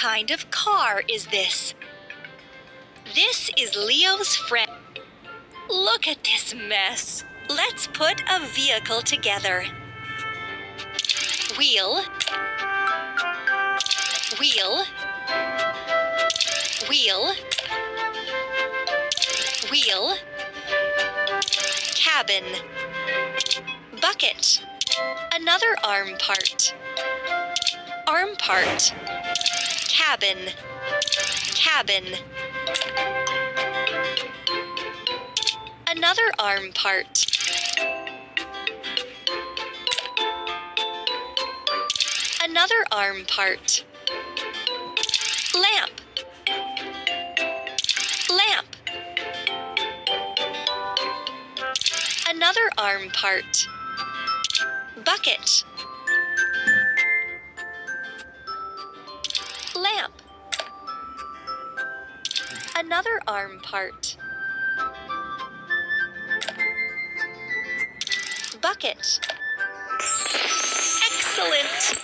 kind of car is this? This is Leo's friend. Look at this mess. Let's put a vehicle together. Wheel. Wheel. Wheel. Wheel. Cabin. Bucket. Another arm part. Arm part. Cabin. Cabin. Another arm part. Another arm part. Lamp. Lamp. Another arm part. Bucket. Lamp. Another arm part. Bucket. Excellent!